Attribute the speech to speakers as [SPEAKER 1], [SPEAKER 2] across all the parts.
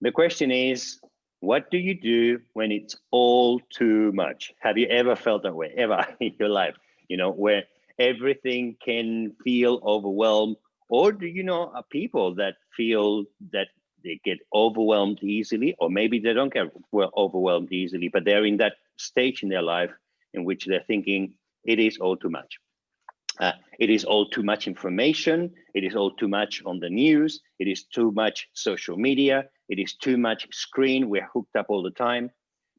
[SPEAKER 1] the question is, what do you do when it's all too much? Have you ever felt that way, ever in your life? You know, where everything can feel overwhelmed, or do you know people that feel that they get overwhelmed easily, or maybe they don't get overwhelmed easily, but they're in that stage in their life in which they're thinking it is all too much. Uh, it is all too much information. It is all too much on the news. It is too much social media. It is too much screen. We're hooked up all the time.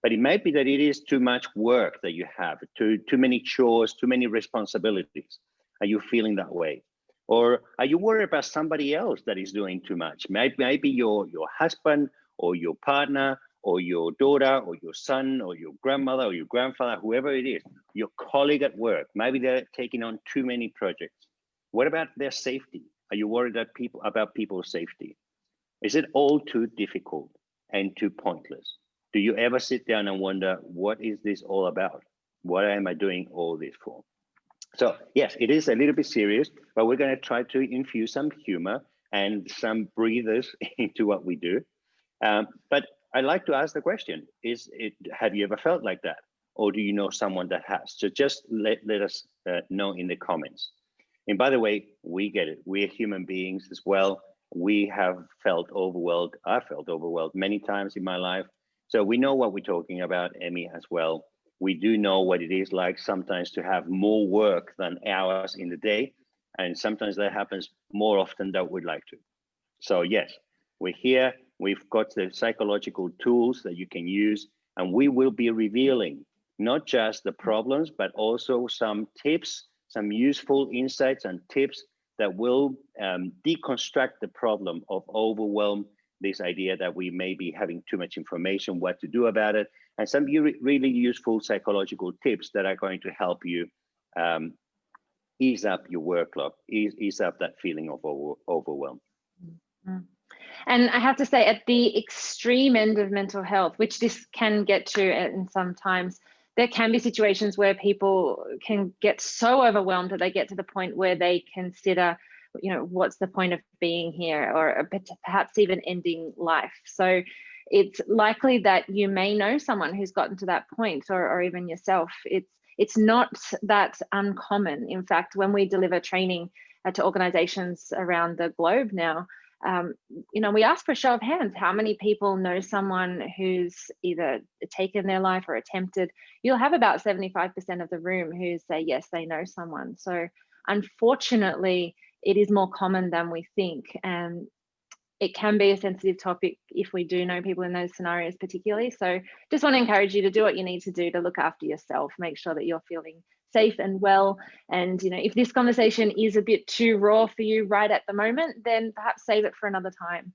[SPEAKER 1] But it might be that it is too much work that you have, too, too many chores, too many responsibilities. Are you feeling that way? Or are you worried about somebody else that is doing too much? Maybe, maybe your, your husband or your partner or your daughter or your son or your grandmother or your grandfather, whoever it is, your colleague at work, maybe they're taking on too many projects. What about their safety? Are you worried that people about people's safety? Is it all too difficult and too pointless? Do you ever sit down and wonder, what is this all about? What am I doing all this for? So yes, it is a little bit serious, but we're going to try to infuse some humor and some breathers into what we do. Um, but I like to ask the question: Is it? Have you ever felt like that, or do you know someone that has? So just let let us uh, know in the comments. And by the way, we get it. We're human beings as well. We have felt overwhelmed. I felt overwhelmed many times in my life. So we know what we're talking about, Emmy, as well we do know what it is like sometimes to have more work than hours in the day. And sometimes that happens more often than we'd like to. So yes, we're here. We've got the psychological tools that you can use, and we will be revealing not just the problems, but also some tips, some useful insights and tips that will um, deconstruct the problem of overwhelm, this idea that we may be having too much information, what to do about it, and some really useful psychological tips that are going to help you um, ease up your workload, ease, ease up that feeling of over, overwhelm.
[SPEAKER 2] Mm-hmm. And I have to say, at the extreme end of mental health, which this can get to and sometimes, there can be situations where people can get so overwhelmed that they get to the point where they consider, you know, what's the point of being here, or perhaps even ending life. So it's likely that you may know someone who's gotten to that point or, or even yourself. It's, it's not that uncommon. In fact, when we deliver training uh, to organizations around the globe now, um, you know, we ask for a show of hands. How many people know someone who's either taken their life or attempted? You'll have about 75% of the room who say, yes, they know someone. So unfortunately, it is more common than we think. And it can be a sensitive topic if we do know people in those scenarios particularly. So just want to encourage you to do what you need to do to look after yourself, make sure that you're feeling safe and well. And you know, if this conversation is a bit too raw for you right at the moment, then perhaps save it for another time.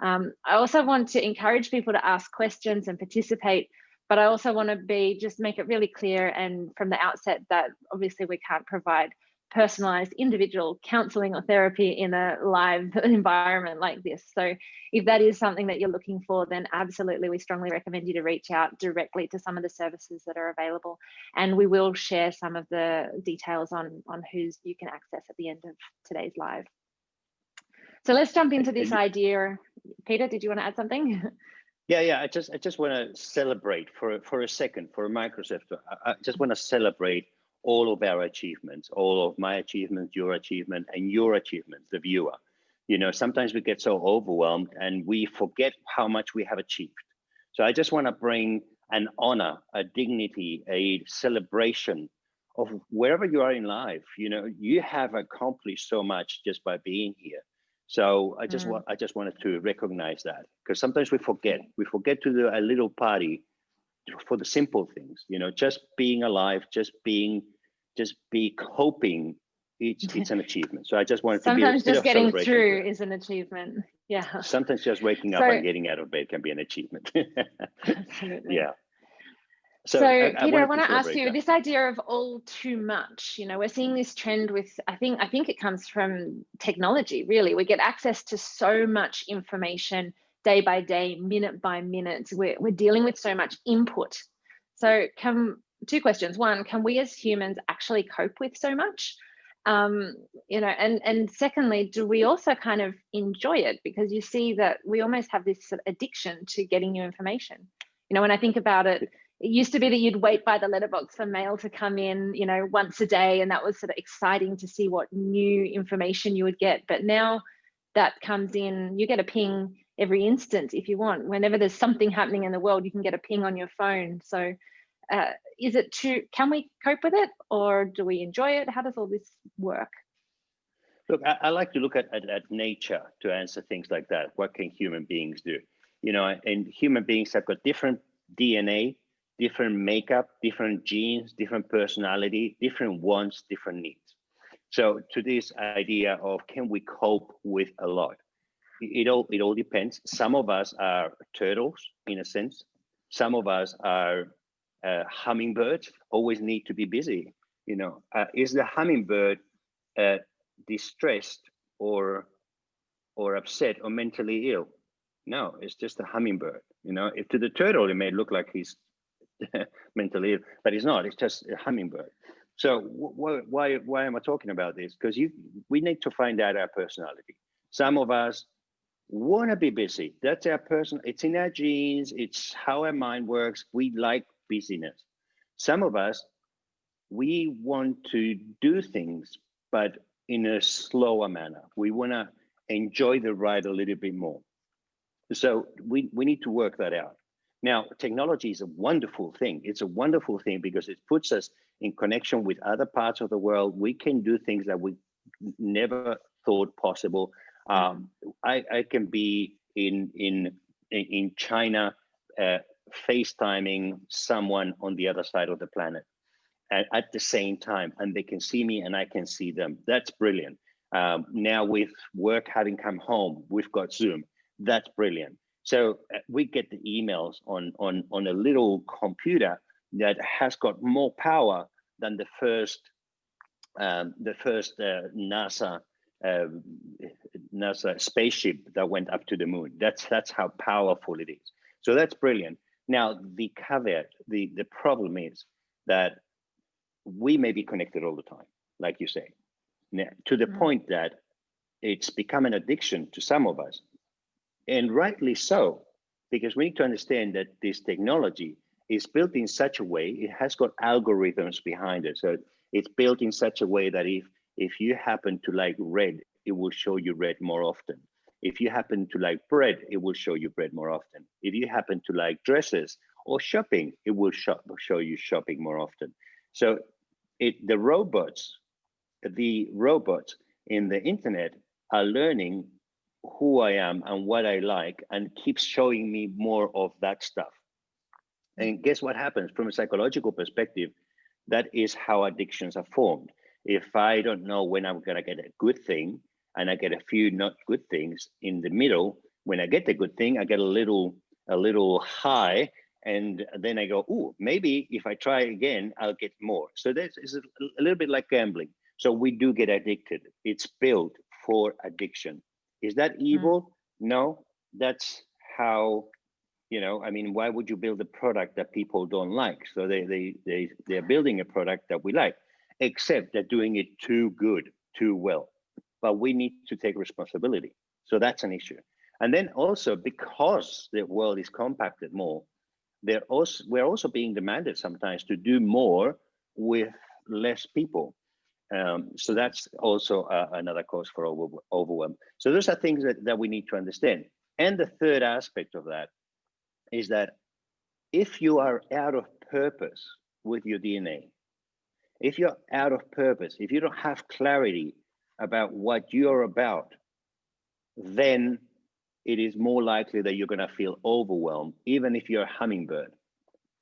[SPEAKER 2] Um, I also want to encourage people to ask questions and participate, but I also want to be just make it really clear and from the outset that obviously we can't provide personalized individual counseling or therapy in a live environment like this. So if that is something that you're looking for, then absolutely we strongly recommend you to reach out directly to some of the services that are available. And we will share some of the details on, on whose you can access at the end of today's live. So let's jump into this idea. Peter, did you want to add something?
[SPEAKER 1] Yeah, yeah. I just I just want to celebrate for for a second for Microsoft. I just want to celebrate all of our achievements, all of my achievements, your achievement, and your achievements, the viewer. You know, sometimes we get so overwhelmed and we forget how much we have achieved. So I just want to bring an honor, a dignity, a celebration of wherever you are in life. You know, you have accomplished so much just by being here. So I just mm. want I just wanted to recognize that because sometimes we forget. We forget to do a little party for the simple things. You know, just being alive, just being just be coping it's it's an achievement so i just wanted
[SPEAKER 2] sometimes to be sometimes just getting through is an achievement yeah
[SPEAKER 1] sometimes just waking up so, and getting out of bed can be an achievement absolutely yeah
[SPEAKER 2] so, so I, Peter, I, I want to ask you that. this idea of all too much. You know, we're seeing this trend with. I think I think it comes from technology. Really, we get access to so much information day by day, minute by minute. We're we're dealing with so much input. So, can two questions. One, can we as humans actually cope with so much? um, you know, and and secondly, do we also kind of enjoy it because you see that we almost have this addiction to getting new information. You know, when I think about it, it used to be that you'd wait by the letterbox for mail to come in, you know, once a day, and that was sort of exciting to see what new information you would get. But now that comes in, you get a ping every instant if you want. Whenever there's something happening in the world, you can get a ping on your phone. So uh, is it too, can we cope with it or do we enjoy it? How does all this work?
[SPEAKER 1] Look, I, I like to look at, at, at, nature to answer things like that. What can human beings do? You know, and human beings have got different DNA, different makeup, different genes, different personality, different wants, different needs. So to this idea of can we cope with a lot? It, it all it all depends. Some of us are turtles in a sense. Some of us are uh, hummingbirds, always need to be busy. You know, uh, is the hummingbird uh, distressed or or upset or mentally ill? No, it's just a hummingbird. You know, if to the turtle it may look like he's mentally ill, but he's not. It's just a hummingbird. So wh why why am I talking about this? Because you we need to find out our personality. Some of us want to be busy. That's our person. It's in our genes. It's how our mind works. We like busyness. Some of us we want to do things, but in a slower manner. We want to enjoy the ride a little bit more. So we, we need to work that out. Now, technology is a wonderful thing. It's a wonderful thing because it puts us in connection with other parts of the world. We can do things that we never thought possible. Um, I, I can be in in in China, uh, FaceTiming someone on the other side of the planet at, the same time, and they can see me and I can see them. That's brilliant. Um, now with work having come home, we've got Zoom. That's brilliant. So uh, we get the emails on, on, on a little computer that has got more power than the first um, the first uh, NASA uh, NASA spaceship that went up to the moon. That's that's how powerful it is. So that's brilliant. Now the caveat, the the problem is that we may be connected all the time, like you say, to the mm -hmm. point that it's become an addiction to some of us and rightly so, because we need to understand that this technology is built in such a way, it has got algorithms behind it. So it's built in such a way that if, if you happen to like red, it will show you red more often. If you happen to like bread, it will show you bread more often. If you happen to like dresses or shopping, it will shop, show you shopping more often. So it, the robots, the robots in the internet are learning who I am and what I like and keeps showing me more of that stuff. And guess what happens from a psychological perspective? That is how addictions are formed. If I don't know when I'm going to get a good thing and I get a few not good things in the middle, when I get the good thing, I get a little a little high and then I go, oh, maybe if I try again, I'll get more. So this is a little bit like gambling. So we do get addicted. It's built for addiction. Is that hmm. evil? Mm. No, that's how, you know, I mean, why would you build a product that people don't like? So they, they, they, they're building a product that we like, except they're doing it too good, too well. But we need to take responsibility. So that's an issue. And then also because the world is compacted more, they're also, we're also being demanded sometimes to do more with less people. Um, so that's also uh, another cause for over, overwhelm. So those are things that, that we need to understand. And the third aspect of that is that if you are out of purpose with your DNA, if you're out of purpose, if you don't have clarity about what you're about, then it is more likely that you're going to feel overwhelmed, even if you're a hummingbird,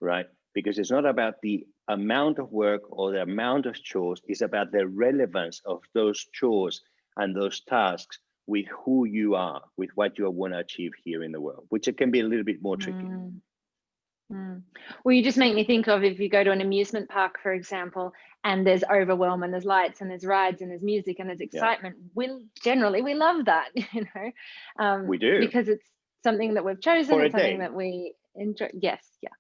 [SPEAKER 1] right? Because it's not about the amount of work or the amount of chores it's about the relevance of those chores and those tasks with who you are, with what you want to achieve here in the world, which it can be a little bit more tricky. Mm.
[SPEAKER 2] Mm. Well, you just make me think of if you go to an amusement park, for example, and there's overwhelm and there's lights and there's rides and there's music and there's excitement. Yeah. We generally we love that, you know. Um,
[SPEAKER 1] we do
[SPEAKER 2] because it's something that we've chosen. It's something day. that we enjoy. Yes, yeah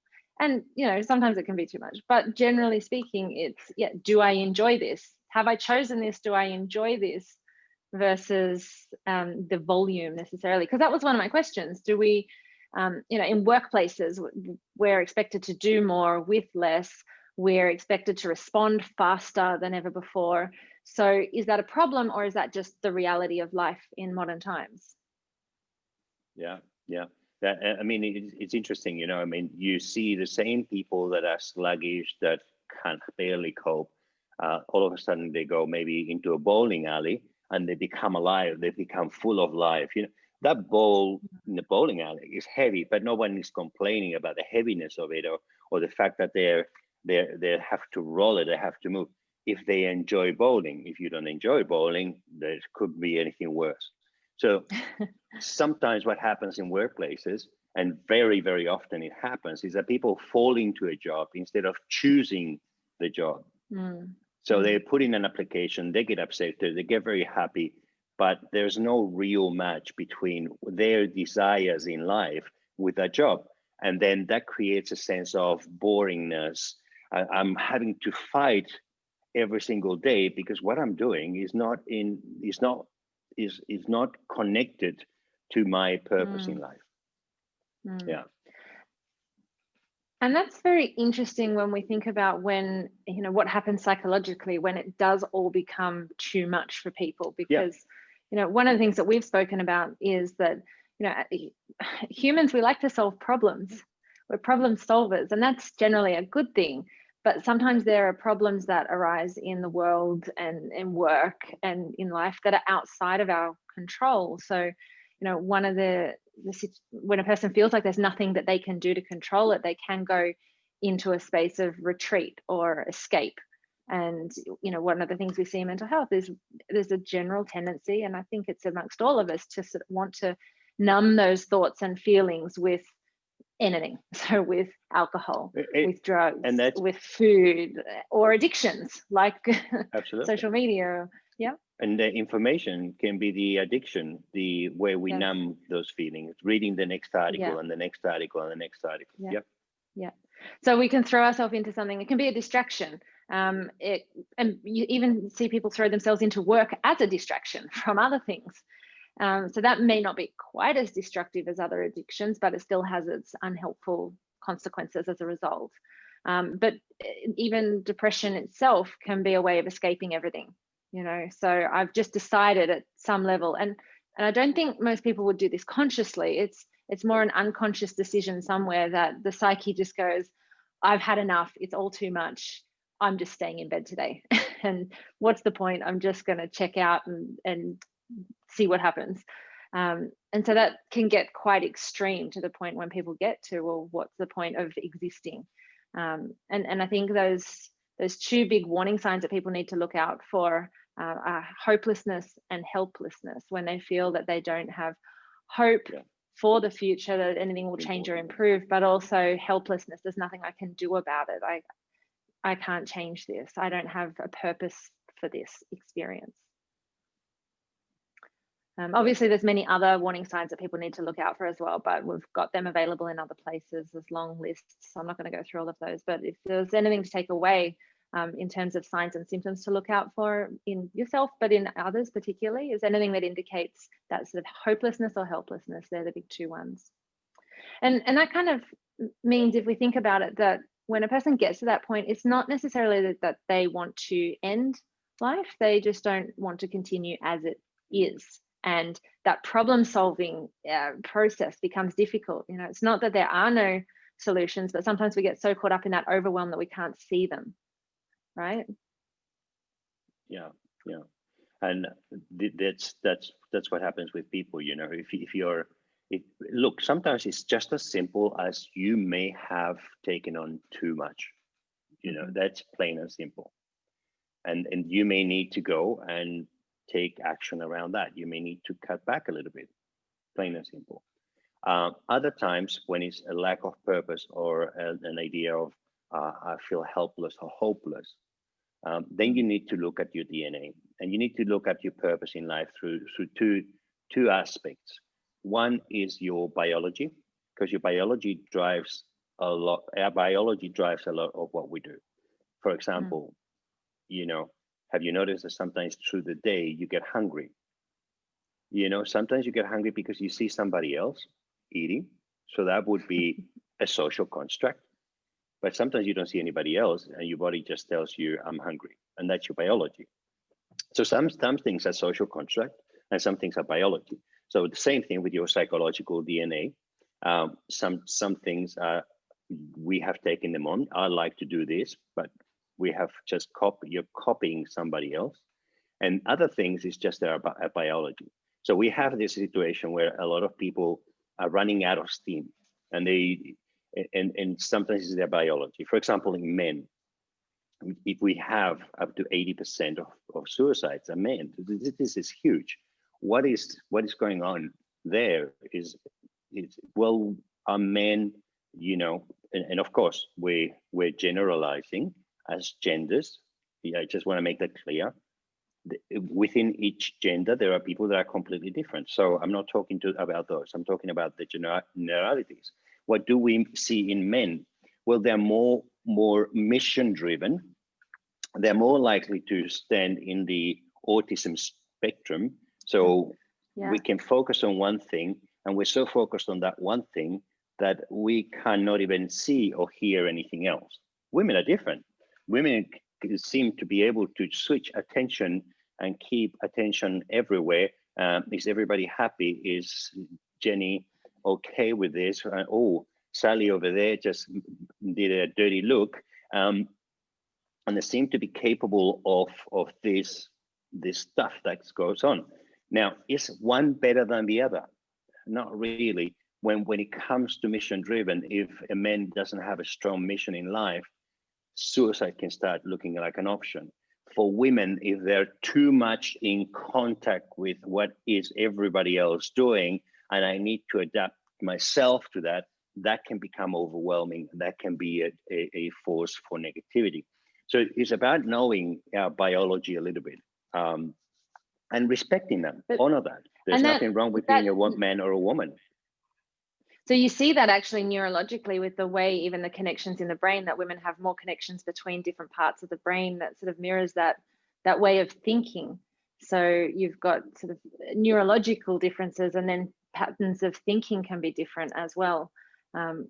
[SPEAKER 2] and you know sometimes it can be too much but generally speaking it's yeah do i enjoy this have I chosen this? Do I enjoy this? Versus um, the volume necessarily, because that was one of my questions. Do we, um, you know, in workplaces, we're expected to do more with less. We're expected to respond faster than ever before. So is that a problem or is that just the reality of life in modern times?
[SPEAKER 1] Yeah, yeah. That, I mean, it's, it's interesting, you know, I mean, you see the same people that are sluggish, that can barely cope. Uh, all of a sudden they go maybe into a bowling alley and they become alive. They become full of life. You know, that ball in the bowling alley is heavy, but no one is complaining about the heaviness of it or or the fact that they're they they have to roll it, they have to move. If they enjoy bowling, if you don't enjoy bowling, there could be anything worse. So sometimes what happens in workplaces, and very, very often it happens, is that people fall into a job instead of choosing the job. Mm. So they put in an application, they get accepted, they get very happy, but there's no real match between their desires in life with that job. And then that creates a sense of boringness. I, I'm having to fight every single day because what I'm doing is not in is not is is not connected to my purpose mm. in life. Mm. Yeah
[SPEAKER 2] and that's very interesting when we think about when you know what happens psychologically when it does all become too much for people because yeah. You know one of the things that we've spoken about is that you know humans we like to solve problems. We're problem solvers and that's generally a good thing. But sometimes there are problems that arise in the world and in work and in life that are outside of our control. So you know one of the, the when a person feels like there's nothing that they can do to control it they can go into a space of retreat or escape and you know one of the things we see in mental health is there's a general tendency and i think it's amongst all of us to sort of want to numb those thoughts and feelings with anything. So with alcohol it, with drugs and that's with food or addictions like social media yeah.
[SPEAKER 1] And the information can be the addiction the way we numb those feelings reading the next article yeah. and the next article and the next article.
[SPEAKER 2] Yeah. Yep. yeah. So we can throw ourselves into something it can be a distraction um it and you even see people throw themselves into work as a distraction from other things. Um, so that may not be quite as destructive as other addictions but it still has its unhelpful consequences as a result. Um, but eh, even depression itself can be a way of escaping everything you know? So i've just decided at some level and and i don't think most people would do this consciously. It's it's more an unconscious decision somewhere that the psyche just goes i've had enough. It's all too much i'm just staying in bed today. And what's the point? I'm just going to check out and and see what happens. Um, and so that can get quite extreme to the point when people get to well what's the point of existing? Um, and and i think those those two big warning signs that people need to look out for uh, uh, hopelessness and helplessness when they feel that they don't have hope yeah. for the future that anything will change or improve but also helplessness. There's nothing i can do about it. I i can't change this i don't have a purpose for this experience um, obviously, there's many other warning signs that people need to look out for as well, but we've got them available in other places. There's long lists, so I'm not going to go through all of those. But if there's anything to take away um, in terms of signs and symptoms to look out for in yourself, but in others particularly? Is anything that indicates that sort of hopelessness or helplessness? They're the big two ones. And, and that kind of means if we think about it, that when a person gets to that point, it's not necessarily that, that they want to end life, they just don't want to continue as it is. And that problem solving uh, process becomes difficult. You know, it's not that there are no solutions, but sometimes we get so caught up in that overwhelm that we can't see them right?
[SPEAKER 1] Yeah, yeah, and that's that's that's what happens with people. You know, if if you're it, look, sometimes it's just as simple as you may have taken on too much. You know, mm-hmm. that's plain and simple. And and you may need to go and take action around that. You may need to cut back a little bit, plain and simple. Uh, other times when it's a lack of purpose or a, an idea of uh, I feel helpless or hopeless, um, then you need to look at your DNA and you need to look at your purpose in life through, through two, two aspects. One is your biology, because your biology drives a lot, our biology drives a lot of what we do. For example, mm. you know, have you noticed that sometimes through the day you get hungry? You know, sometimes you get hungry because you see somebody else eating. So that would be a social construct. But sometimes you don't see anybody else and your body just tells you, I'm hungry. And that's your biology. So some, some things are social construct and some things are biology. So the same thing with your psychological DNA. Um, some some things are we have taken them on. I like to do this, but we have just copy. You're copying somebody else, and other things is just our, our biology. So we have this situation where a lot of people are running out of steam, and they and and sometimes it's their biology. For example, in men, if we have up to 80% of, of suicides are men, this, this is huge. What is what is going on there is, well, are men, you know, and, and of course we we're generalizing as genders. Yeah, I just want to make that clear. Within each gender, there are people that are completely different. So I'm not talking to about those. I'm talking about the generalities. What do we see in men? Well, they're more more mission driven. They're more likely to stand in the autism spectrum. So yeah. we can focus on one thing and we're so focused on that one thing that we cannot even see or hear anything else. Women are different. Women seem to be able to switch attention and keep attention everywhere. Um, is everybody happy? Is Jenny okay with this? Uh, oh, Sally over there just did a dirty look. Um, and they seem to be capable of, of this, this stuff that goes on. Now, is one better than the other? Not really. When, when it comes to mission driven, if a man doesn't have a strong mission in life, suicide can start looking like an option. For women, if they're too much in contact with what is everybody else doing, and I need to adapt myself to that, that can become overwhelming. That can be a, a, a force for negativity. So it's about knowing our biology a little bit um, and respecting them, but, honor that. There's that, nothing wrong with that, being a man or a woman.
[SPEAKER 2] So you see that actually neurologically with the way even the connections in the brain that women have more connections between different parts of the brain that sort of mirrors that that way of thinking. So you've got sort of neurological differences and then patterns of thinking can be different as well. Um,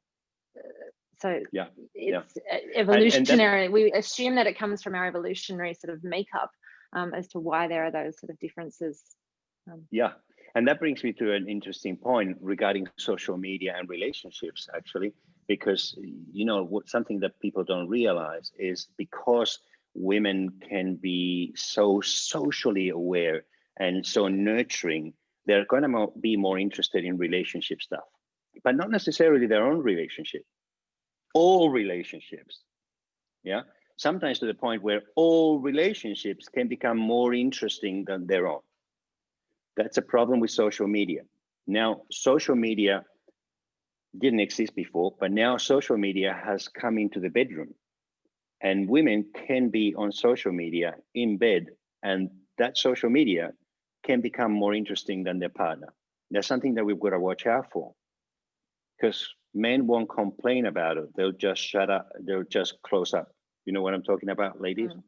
[SPEAKER 2] so
[SPEAKER 1] yeah,
[SPEAKER 2] it's yeah. evolutionary. And, and we assume that it comes from our evolutionary sort of makeup um, as to why there are those sort of differences.
[SPEAKER 1] Um, yeah, and that brings me to an interesting point regarding social media and relationships, actually, because you know what something that people don't realize is because women can be so socially aware and so nurturing, they're going to be more interested in relationship stuff, but not necessarily their own relationship all relationships. Yeah. Sometimes to the point where all relationships can become more interesting than their own. That's a problem with social media. Now, social media didn't exist before, but now social media has come into the bedroom. And women can be on social media in bed, and that social media can become more interesting than their partner. That's something that we've got to watch out for. Because men won't complain about it. They'll just shut up. They'll just close up. You know what I'm talking about, ladies? Mm.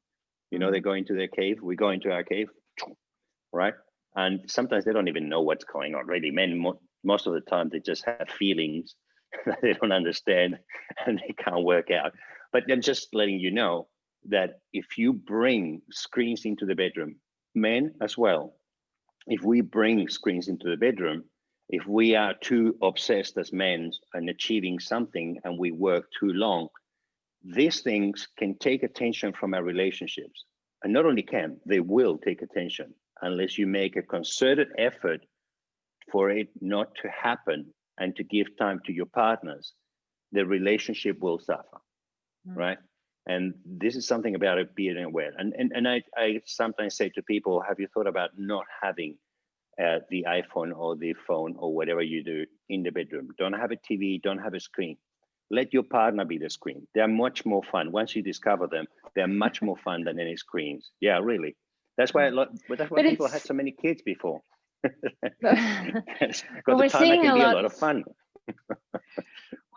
[SPEAKER 1] You know, they go into their cave. We go into our cave, right? And sometimes they don't even know what's going on. Really, men mo most of the time they just have feelings that they don't understand and they can't work out. But I'm just letting you know that if you bring screens into the bedroom, men as well, if we bring screens into the bedroom, if we are too obsessed as men and achieving something and we work too long, these things can take attention from our relationships. And not only can, they will take attention unless you make a concerted effort for it not to happen and to give time to your partners, the relationship will suffer, mm. right? And this is something about it being aware. And, and, and I, I sometimes say to people, have you thought about not having uh, the iPhone or the phone or whatever you do in the bedroom. Don't have a TV, don't have a screen. Let your partner be the screen. They're much more fun. Once you discover them, they're much more fun than any screens. Yeah, really. That's why a lot, but that's why but people had so many kids before. because the time can
[SPEAKER 2] a
[SPEAKER 1] be
[SPEAKER 2] lot,
[SPEAKER 1] a lot of fun.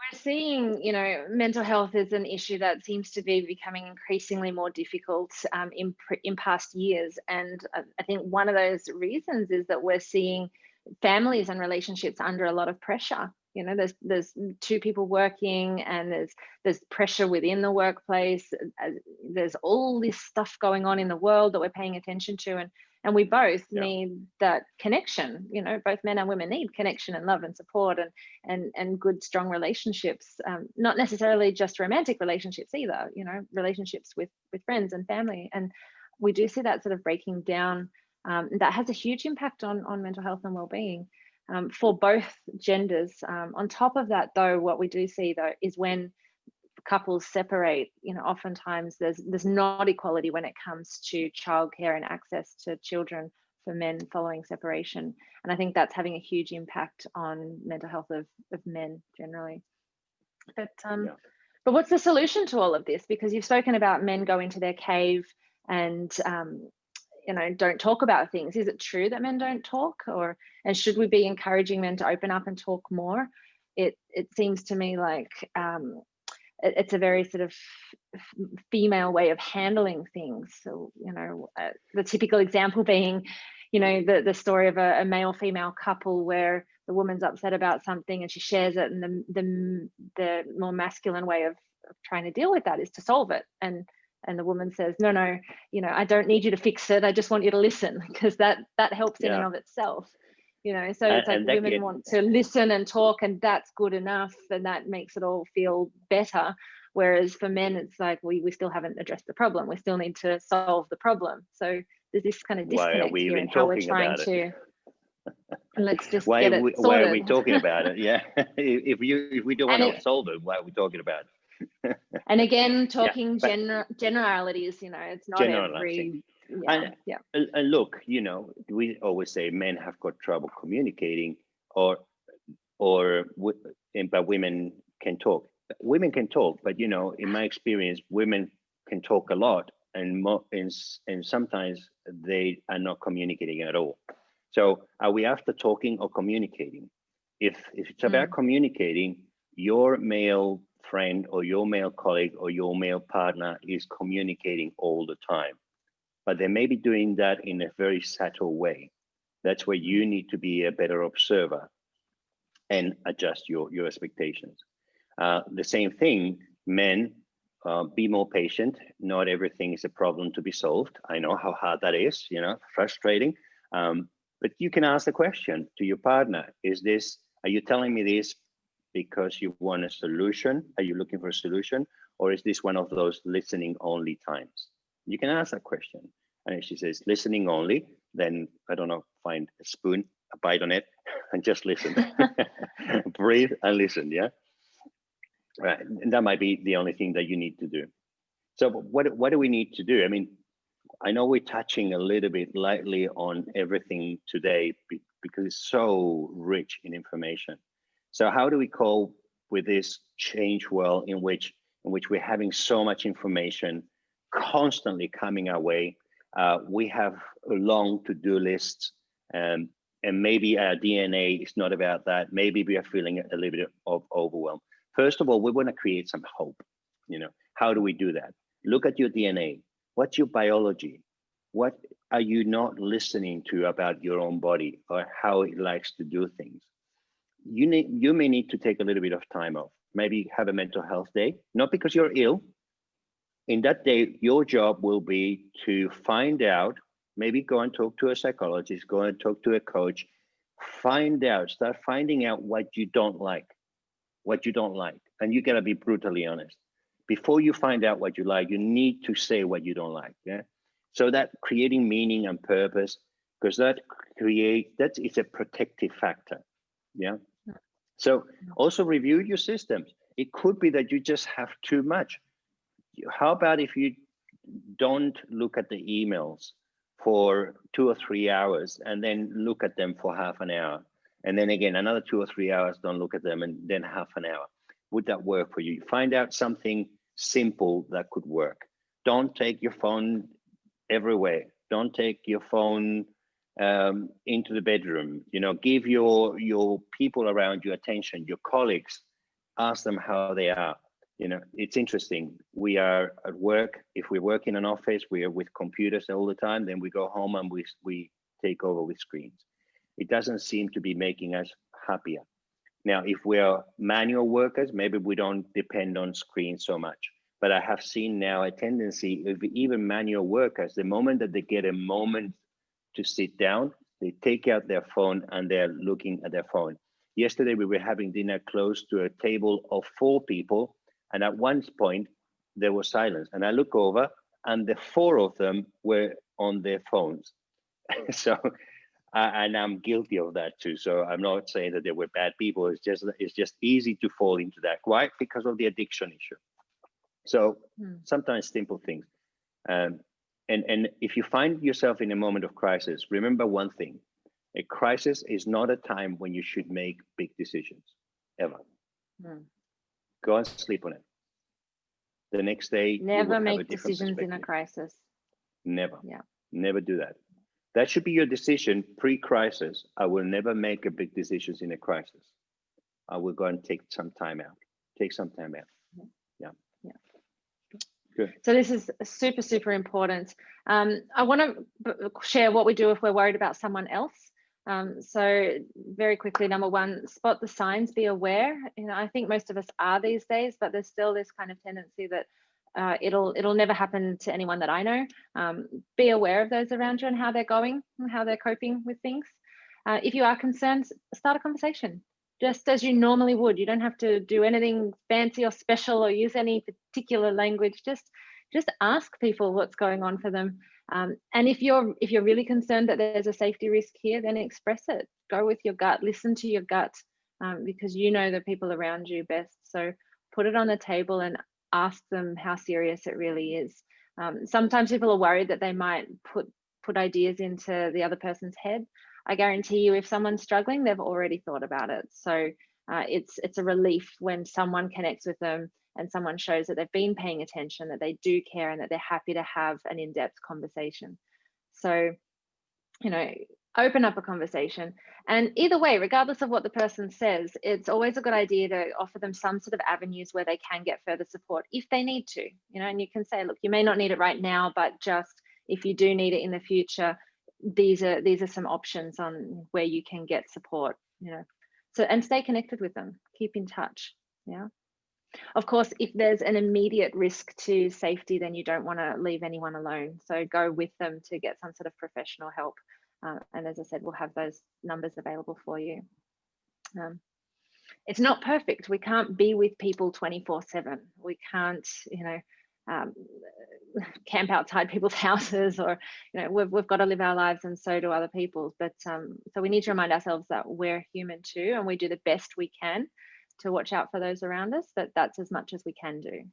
[SPEAKER 2] we're seeing, you know, mental health is an issue that seems to be becoming increasingly more difficult um, in in past years, and I think one of those reasons is that we're seeing families and relationships under a lot of pressure. You know, there's there's two people working, and there's there's pressure within the workplace. Uh, there's all this stuff going on in the world that we're paying attention to, and and we both yeah. need that connection you know both men and women need connection and love and support and and and good strong relationships um, not necessarily just romantic relationships either you know relationships with with friends and family and we do see that sort of breaking down um, that has a huge impact on on mental health and well-being um, for both genders um, on top of that though what we do see though is when couples separate, you know, oftentimes there's there's not equality when it comes to childcare and access to children for men following separation. And I think that's having a huge impact on mental health of, of men generally. But um, yeah. but what's the solution to all of this? Because you've spoken about men go into their cave and um, you know don't talk about things. Is it true that men don't talk, or and should we be encouraging men to open up and talk more? It it seems to me like um, it's a very sort of female way of handling things. So, you know, uh, the typical example being, you know, the, the story of a, a male female couple where the woman's upset about something and she shares it and the, the, the more masculine way of, of trying to deal with that is to solve it. And and the woman says, no, no, you know, I don't need you to fix it. I just want you to listen because that that helps yeah. in and of itself you know? So it's like women can... want to listen and talk and that's good enough and that makes it all feel better. Whereas for men it's like we, we still haven't addressed the problem. We still need to solve the problem. So there's this kind of disconnect we here in how we're trying to let's just
[SPEAKER 1] why,
[SPEAKER 2] get it
[SPEAKER 1] we, why are we talking about it? Yeah. If you if we don't want to solve it why are we talking about
[SPEAKER 2] it and again talking yeah, gener generalities you know it's not every yeah,
[SPEAKER 1] and,
[SPEAKER 2] yeah.
[SPEAKER 1] And look, you know, we always say men have got trouble communicating, or or but women can talk. Women can talk, but you know, in my experience, women can talk a lot, and mo- and and sometimes they are not communicating at all. So, are we after talking or communicating? If if it's about mm. communicating, your male friend or your male colleague or your male partner is communicating all the time but they may be doing that in a very subtle way. That's where you need to be a better observer and adjust your, your expectations. Uh, the same thing, men, uh, be more patient. Not everything is a problem to be solved. I know how hard that is, you know, frustrating. Um, but you can ask the question to your partner, is this, are you telling me this because you want a solution? Are you looking for a solution? Or is this one of those listening only times? You can ask that question. And if she says listening only, then I don't know, find a spoon, a bite on it, and just listen. Breathe and listen, yeah? Right. And that might be the only thing that you need to do. So what, what do we need to do? I mean, I know we're touching a little bit lightly on everything today because it's so rich in information. So how do we cope with this change world in which in which we're having so much information constantly coming our way. Uh, we have a long to-do list, um, and maybe our DNA is not about that. Maybe we are feeling a little bit of overwhelm. First of all, we want to create some hope. You know, how do we do that? Look at your DNA. What's your biology? What are you not listening to about your own body or how it likes to do things? You need, you may need to take a little bit of time off. Maybe have a mental health day, not because you're ill, in that day, your job will be to find out, maybe go and talk to a psychologist, go and talk to a coach, find out, start finding out what you don't like, what you don't like. And you gotta be brutally honest. Before you find out what you like, you need to say what you don't like. Yeah. So that creating meaning and purpose, because that create that is it's a protective factor. Yeah. So also review your systems. It could be that you just have too much. How about if you don't look at the emails for two or three hours and then look at them for half an hour? And then again another two or three hours don't look at them and then half an hour. Would that work for you? Find out something simple that could work. Don't take your phone everywhere. Don't take your phone um, into the bedroom you know give your your people around you attention your colleagues ask them how they are. You know, it's interesting. We are at work. If we work in an office, we are with computers all the time. Then we go home and we we take over with screens. It doesn't seem to be making us happier. Now, if we are manual workers, maybe we don't depend on screens so much. But I have seen now a tendency of even manual workers, the moment that they get a moment to sit down, they take out their phone and they're looking at their phone. Yesterday, we were having dinner close to a table of four people. And at one point, there was silence. And I look over and the four of them were on their phones. so, and I'm guilty of that too. So I'm not saying that they were bad people. It's just it's just easy to fall into that. Why? Because of the addiction issue. So hmm. sometimes simple things. Um, and, and if you find yourself in a moment of crisis, remember one thing. A crisis is not a time when you should make big decisions, ever. Hmm. Go and sleep on it. The next day,
[SPEAKER 2] never make decisions in a crisis.
[SPEAKER 1] Never. Yeah. Never do that. That should be your decision pre-crisis. I will never make a big decisions in a crisis. I will go and take some time out. Take some time out.
[SPEAKER 2] Good. So this is super, super important. Um, I want to share what we do if we're worried about someone else. Um, so very quickly, number one, spot the signs, be aware. You know, I think most of us are these days, but there's still this kind of tendency that uh, it'll it'll never happen to anyone that I know. Um, be aware of those around you and how they're going and how they're coping with things. Uh, if you are concerned, start a conversation just as you normally would. You don't have to do anything fancy or special or use any particular language. Just just ask people what's going on for them. Um, and if you're if you're really concerned that there's a safety risk here, then express it. Go with your gut. Listen to your gut um, because you know the people around you best. So put it on the table and ask them how serious it really is. Um, sometimes people are worried that they might put put ideas into the other person's head. I guarantee you, if someone's struggling, they've already thought about it. So uh, it's it's a relief when someone connects with them and someone shows that they've been paying attention, that they do care, and that they're happy to have an in-depth conversation. So, you know, open up a conversation. And either way, regardless of what the person says, it's always a good idea to offer them some sort of avenues where they can get further support if they need to, you know, and you can say, look, you may not need it right now, but just if you do need it in the future, these are these are some options on where you can get support, you know. So and stay connected with them, keep in touch. Yeah. Of course, if there's an immediate risk to safety, then you don't want to leave anyone alone. So go with them to get some sort of professional help. Uh, and as I said, we'll have those numbers available for you. Um, it's not perfect. We can't be with people 24 seven. We can't, you know, um, camp outside people's houses or, you know, we've, we've got to live our lives and so do other people. But um, so we need to remind ourselves that we're human too, and we do the best we can to watch out for those around us, that that's as much as we can do.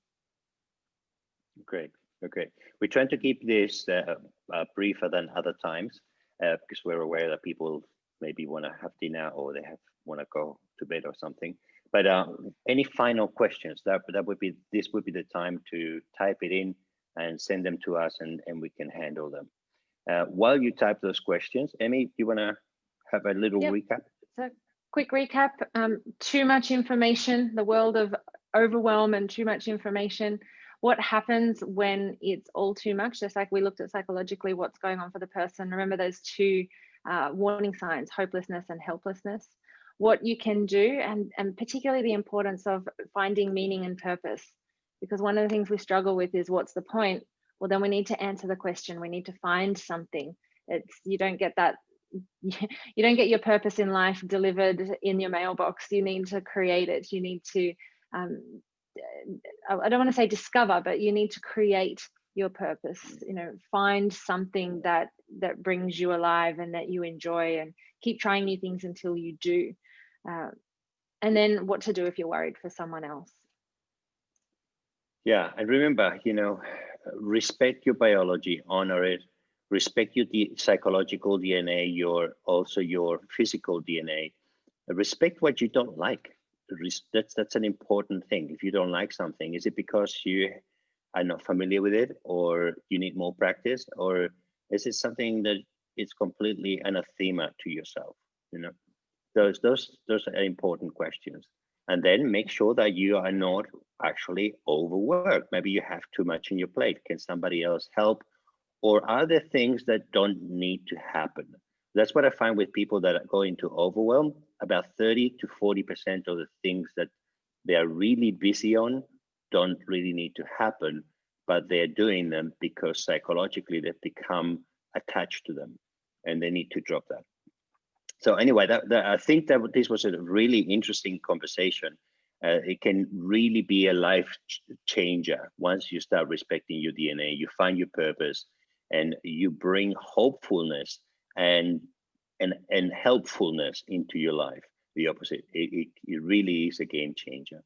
[SPEAKER 1] Great, okay. We try to keep this uh, uh, briefer than other times uh, because we're aware that people maybe want to have dinner or they have want to go to bed or something. But uh, any final questions? That that would be this would be the time to type it in and send them to us, and and we can handle them. Uh, while you type those questions, Emmy, do you want to have a little yep. recap?
[SPEAKER 2] So quick recap. Um, too much information. The world of overwhelm and too much information what happens when it's all too much just like we looked at psychologically what's going on for the person remember those two uh, warning signs hopelessness and helplessness what you can do and and particularly the importance of finding meaning and purpose. Because one of the things we struggle with is what's the point? Well then we need to answer the question. We need to find something. It's you don't get that you don't get your purpose in life delivered in your mailbox. You need to create it. You need to um, I don't want to say discover, but you need to create your purpose. You know, find something that that brings you alive and that you enjoy, and keep trying new things until you do. Uh, and then what to do if you're worried for someone else.
[SPEAKER 1] Yeah, and remember, you know, respect your biology, honor it, respect your psychological DNA, your also your physical DNA. Respect what you don't like that's that's an important thing. If you don't like something, is it because you are not familiar with it, or you need more practice, or is it something that is completely anathema to yourself? You know, those those those are important questions. And then make sure that you are not actually overworked. Maybe you have too much on your plate. Can somebody else help? Or are there things that don't need to happen? That's what I find with people that go into overwhelm. About 30 to 40% of the things that they are really busy on don't really need to happen, but they're doing them because psychologically they've become attached to them and they need to drop that. So anyway, that, that I think that this was a really interesting conversation. Uh, it can really be a life ch changer once you start respecting your DNA, you find your purpose, and you bring hopefulness and and and helpfulness into your life. The opposite. It, it, it really is a game changer.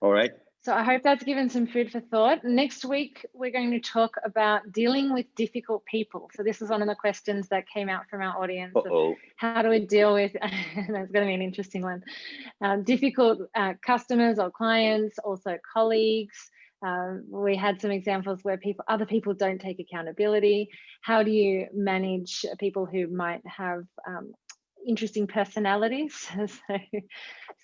[SPEAKER 1] All right.
[SPEAKER 2] So I hope that's given some food for thought. Next week, we're going to talk about dealing with difficult people. So this is one of the questions that came out from our audience.
[SPEAKER 1] Uh -oh.
[SPEAKER 2] How do we deal with, that's going to be an interesting one, um, difficult uh, customers or clients, also colleagues. Um, we had some examples where people, other people don't take accountability. How do you manage people who might have um, interesting personalities. so,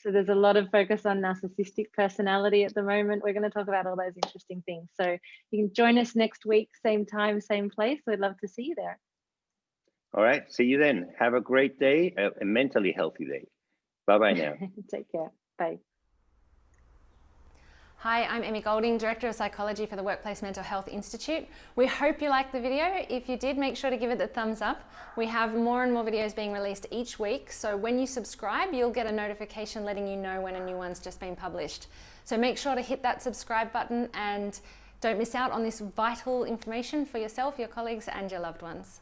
[SPEAKER 2] so there's a lot of focus on narcissistic personality at the moment. We're going to talk about all those interesting things. So you can join us next week, same time, same place. We'd love to see you there.
[SPEAKER 1] All right. See you then. Have a great day, a mentally healthy day. Bye-bye now.
[SPEAKER 2] Take care. Bye.
[SPEAKER 3] Hi, I'm Emmy Golding, Director of Psychology for the Workplace Mental Health Institute. We hope you liked the video. If you did, make sure to give it the thumbs up. We have more and more videos being released each week, so when you subscribe, you'll get a notification letting you know when a new one's just been published. So make sure to hit that subscribe button and don't miss out on this vital information for yourself, your colleagues and your loved ones.